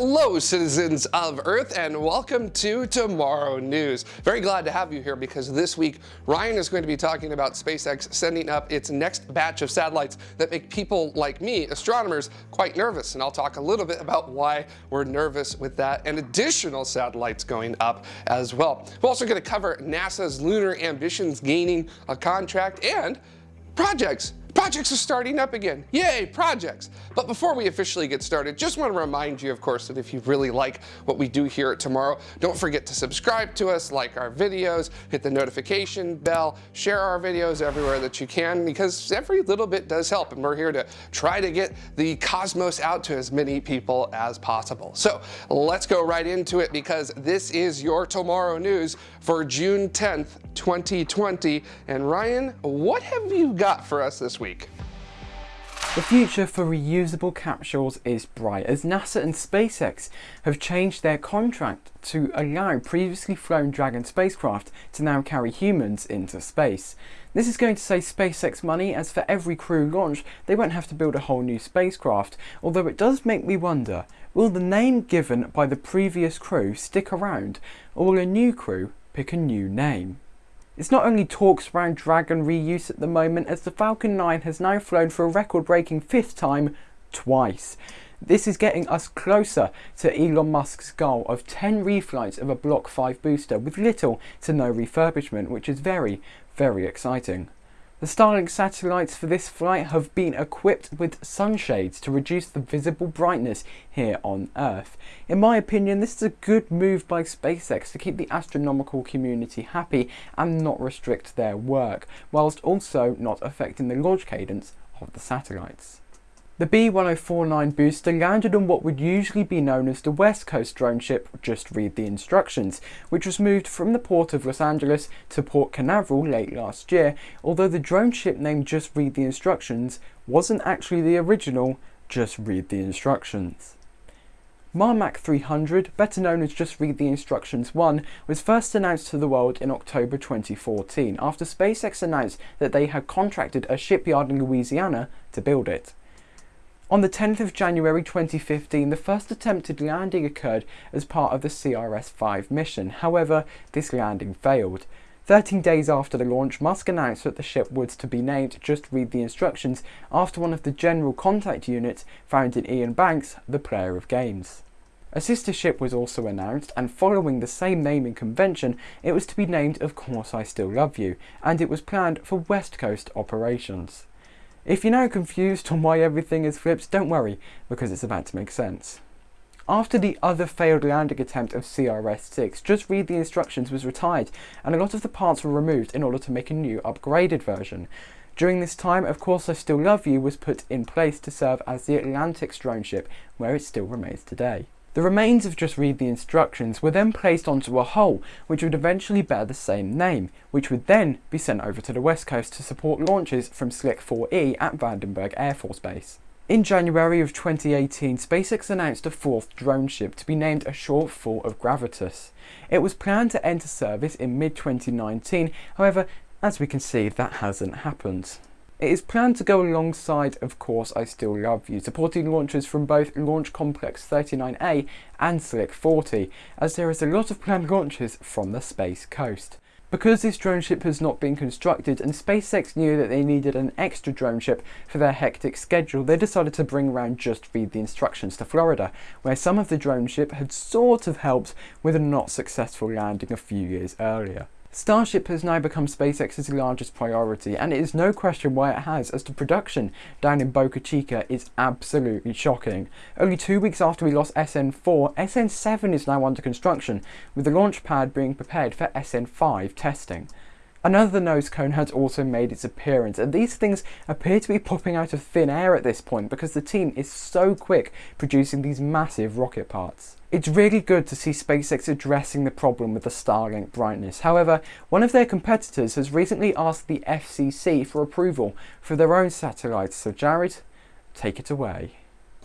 Hello, citizens of Earth, and welcome to Tomorrow News. Very glad to have you here because this week Ryan is going to be talking about SpaceX sending up its next batch of satellites that make people like me, astronomers, quite nervous. And I'll talk a little bit about why we're nervous with that and additional satellites going up as well. We're also going to cover NASA's lunar ambitions gaining a contract and projects Projects are starting up again. Yay, projects. But before we officially get started, just want to remind you, of course, that if you really like what we do here at Tomorrow, don't forget to subscribe to us, like our videos, hit the notification bell, share our videos everywhere that you can, because every little bit does help. And we're here to try to get the cosmos out to as many people as possible. So let's go right into it because this is your Tomorrow News for June 10th, 2020. And Ryan, what have you got for us this week? The future for reusable capsules is bright as NASA and SpaceX have changed their contract to allow previously flown Dragon spacecraft to now carry humans into space. This is going to save SpaceX money as for every crew launch they won't have to build a whole new spacecraft, although it does make me wonder, will the name given by the previous crew stick around or will a new crew pick a new name? It's not only talks around Dragon reuse at the moment as the Falcon 9 has now flown for a record-breaking fifth time twice. This is getting us closer to Elon Musk's goal of 10 reflights of a Block 5 booster with little to no refurbishment, which is very, very exciting. The Starlink satellites for this flight have been equipped with sunshades to reduce the visible brightness here on Earth. In my opinion, this is a good move by SpaceX to keep the astronomical community happy and not restrict their work, whilst also not affecting the launch cadence of the satellites. The B-1049 booster landed on what would usually be known as the West Coast drone ship Just Read the Instructions, which was moved from the port of Los Angeles to Port Canaveral late last year, although the drone ship named Just Read the Instructions wasn't actually the original Just Read the Instructions. Marmac 300, better known as Just Read the Instructions 1, was first announced to the world in October 2014 after SpaceX announced that they had contracted a shipyard in Louisiana to build it. On the 10th of January 2015, the first attempted landing occurred as part of the CRS-5 mission. However, this landing failed. 13 days after the launch, Musk announced that the ship was to be named Just Read the Instructions after one of the General Contact units found in Iain Banks, the player of games. A sister ship was also announced, and following the same naming convention, it was to be named Of Course I Still Love You, and it was planned for West Coast operations. If you're now confused on why everything is flipped, don't worry, because it's about to make sense. After the other failed landing attempt of CRS-6, Just Read the Instructions was retired and a lot of the parts were removed in order to make a new upgraded version. During this time, Of Course I Still Love You was put in place to serve as the Atlantic drone ship, where it still remains today. The remains of Just Read the Instructions were then placed onto a hull, which would eventually bear the same name, which would then be sent over to the west coast to support launches from SLC-4E at Vandenberg Air Force Base. In January of 2018, SpaceX announced a fourth drone ship to be named A Shortfall of Gravitas. It was planned to enter service in mid-2019, however, as we can see, that hasn't happened. It is planned to go alongside Of Course I Still Love You, supporting launches from both Launch Complex 39A and SLC-40, as there is a lot of planned launches from the Space Coast. Because this drone ship has not been constructed and SpaceX knew that they needed an extra drone ship for their hectic schedule, they decided to bring around Just Read the Instructions to Florida, where some of the drone ship had sort of helped with a not successful landing a few years earlier. Starship has now become SpaceX's largest priority, and it is no question why it has, as the production down in Boca Chica is absolutely shocking. Only two weeks after we lost SN4, SN7 is now under construction, with the launch pad being prepared for SN5 testing. Another nose cone has also made its appearance, and these things appear to be popping out of thin air at this point because the team is so quick producing these massive rocket parts. It's really good to see SpaceX addressing the problem with the Starlink brightness. However, one of their competitors has recently asked the FCC for approval for their own satellites, so Jared, take it away.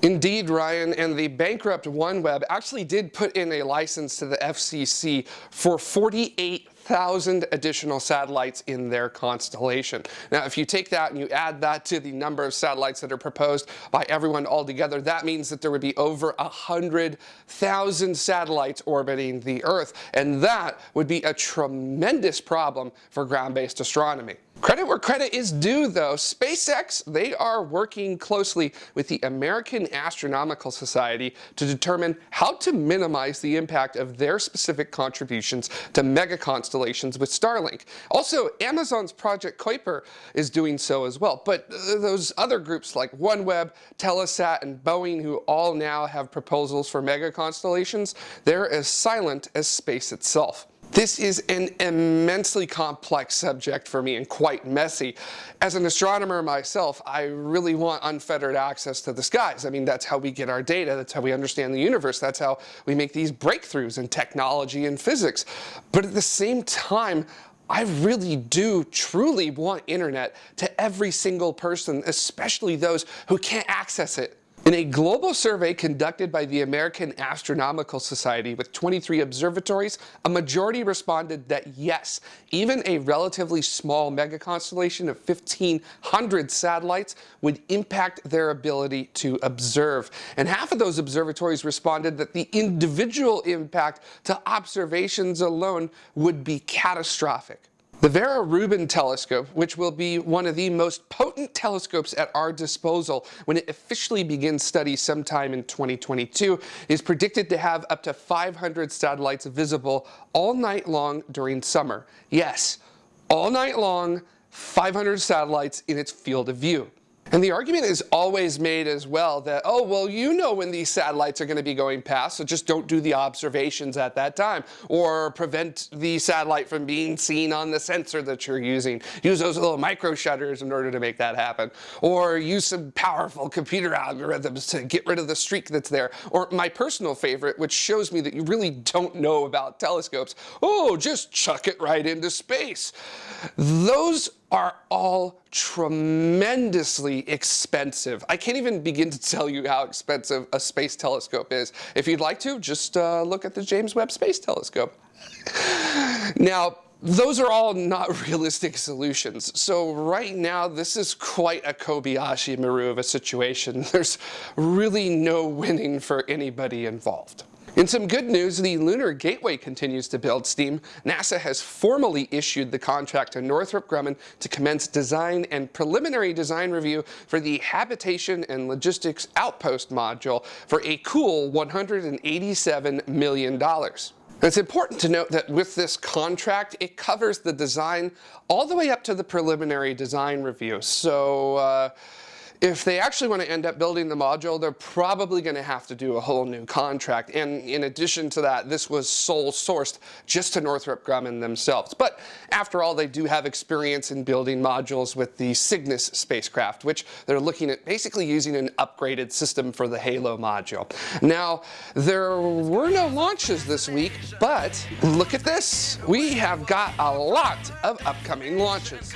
Indeed, Ryan, and the bankrupt OneWeb actually did put in a license to the FCC for 48 1,000 additional satellites in their constellation. Now, if you take that and you add that to the number of satellites that are proposed by everyone altogether, that means that there would be over 100,000 satellites orbiting the Earth, and that would be a tremendous problem for ground-based astronomy. Credit where credit is due though, SpaceX, they are working closely with the American Astronomical Society to determine how to minimize the impact of their specific contributions to mega constellations with Starlink. Also, Amazon's Project Kuiper is doing so as well, but those other groups like OneWeb, Telesat, and Boeing who all now have proposals for mega constellations, they're as silent as space itself. This is an immensely complex subject for me and quite messy. As an astronomer myself, I really want unfettered access to the skies. I mean, that's how we get our data, that's how we understand the universe, that's how we make these breakthroughs in technology and physics. But at the same time, I really do truly want internet to every single person, especially those who can't access it in a global survey conducted by the American Astronomical Society with 23 observatories, a majority responded that yes, even a relatively small megaconstellation of 1,500 satellites would impact their ability to observe. And half of those observatories responded that the individual impact to observations alone would be catastrophic. The Vera Rubin telescope, which will be one of the most potent telescopes at our disposal when it officially begins studies sometime in 2022, is predicted to have up to 500 satellites visible all night long during summer. Yes, all night long, 500 satellites in its field of view. And the argument is always made as well that, oh, well, you know when these satellites are going to be going past, so just don't do the observations at that time. Or prevent the satellite from being seen on the sensor that you're using. Use those little micro shutters in order to make that happen. Or use some powerful computer algorithms to get rid of the streak that's there. Or my personal favorite, which shows me that you really don't know about telescopes, oh, just chuck it right into space. Those are all tremendously expensive. I can't even begin to tell you how expensive a space telescope is. If you'd like to, just uh, look at the James Webb Space Telescope. now, those are all not realistic solutions. So right now, this is quite a Kobayashi Maru of a situation. There's really no winning for anybody involved. In some good news, the Lunar Gateway continues to build steam. NASA has formally issued the contract to Northrop Grumman to commence design and preliminary design review for the Habitation and Logistics Outpost module for a cool $187 million. It's important to note that with this contract, it covers the design all the way up to the preliminary design review. So uh, if they actually want to end up building the module, they're probably going to have to do a whole new contract. And in addition to that, this was sole sourced just to Northrop Grumman themselves. But after all, they do have experience in building modules with the Cygnus spacecraft, which they're looking at basically using an upgraded system for the Halo module. Now, there were no launches this week, but look at this. We have got a lot of upcoming launches.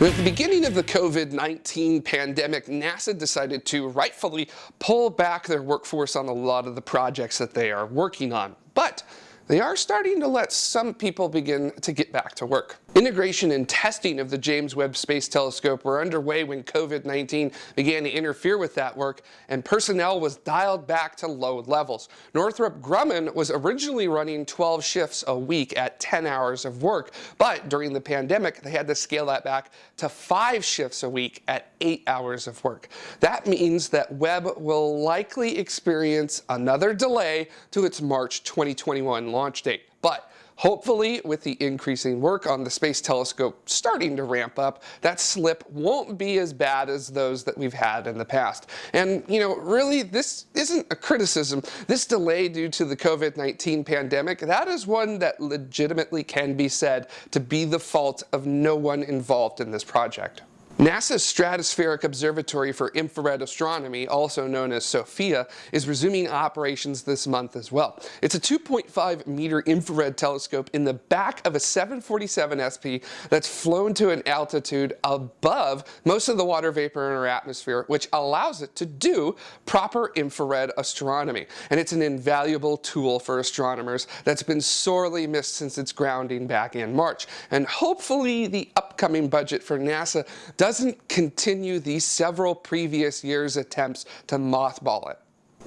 At the beginning of the COVID-19 pandemic, NASA decided to rightfully pull back their workforce on a lot of the projects that they are working on. But they are starting to let some people begin to get back to work. Integration and testing of the James Webb Space Telescope were underway when COVID-19 began to interfere with that work, and personnel was dialed back to low levels. Northrop Grumman was originally running 12 shifts a week at 10 hours of work, but during the pandemic, they had to scale that back to five shifts a week at eight hours of work. That means that Webb will likely experience another delay to its March 2021 launch date. But hopefully with the increasing work on the Space Telescope starting to ramp up, that slip won't be as bad as those that we've had in the past. And, you know, really, this isn't a criticism. This delay due to the COVID-19 pandemic, that is one that legitimately can be said to be the fault of no one involved in this project. NASA's Stratospheric Observatory for Infrared Astronomy, also known as SOFIA, is resuming operations this month as well. It's a 2.5 meter infrared telescope in the back of a 747 SP that's flown to an altitude above most of the water vapor in our atmosphere, which allows it to do proper infrared astronomy. And it's an invaluable tool for astronomers that's been sorely missed since its grounding back in March. And hopefully the upcoming budget for NASA does doesn't continue these several previous years' attempts to mothball it.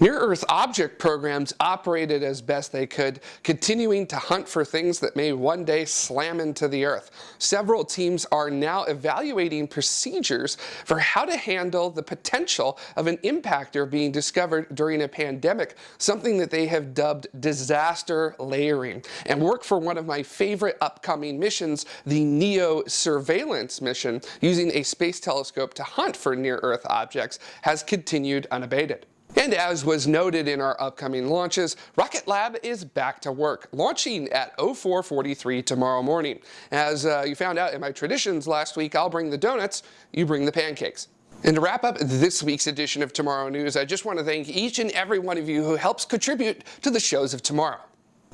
Near-Earth object programs operated as best they could, continuing to hunt for things that may one day slam into the Earth. Several teams are now evaluating procedures for how to handle the potential of an impactor being discovered during a pandemic, something that they have dubbed disaster layering, and work for one of my favorite upcoming missions, the NEO surveillance mission, using a space telescope to hunt for near-Earth objects, has continued unabated. And as was noted in our upcoming launches, Rocket Lab is back to work, launching at 0443 tomorrow morning. As uh, you found out in my traditions last week, I'll bring the donuts, you bring the pancakes. And to wrap up this week's edition of Tomorrow News, I just want to thank each and every one of you who helps contribute to the shows of tomorrow.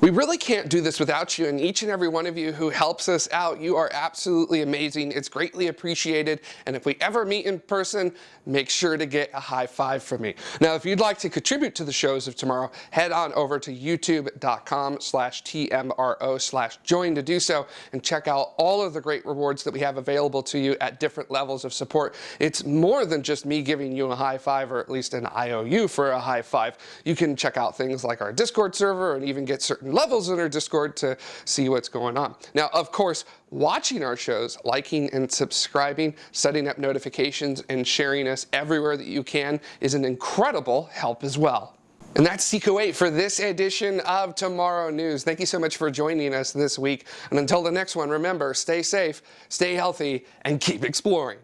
We really can't do this without you and each and every one of you who helps us out. You are absolutely amazing. It's greatly appreciated. And if we ever meet in person, make sure to get a high five from me. Now, if you'd like to contribute to the shows of tomorrow, head on over to youtube.com slash TMRO slash join to do so and check out all of the great rewards that we have available to you at different levels of support. It's more than just me giving you a high five or at least an IOU for a high five. You can check out things like our Discord server and even get certain levels in our Discord to see what's going on. Now, of course, watching our shows, liking and subscribing, setting up notifications, and sharing us everywhere that you can is an incredible help as well. And that's SECO 8 for this edition of Tomorrow News. Thank you so much for joining us this week. And until the next one, remember, stay safe, stay healthy, and keep exploring.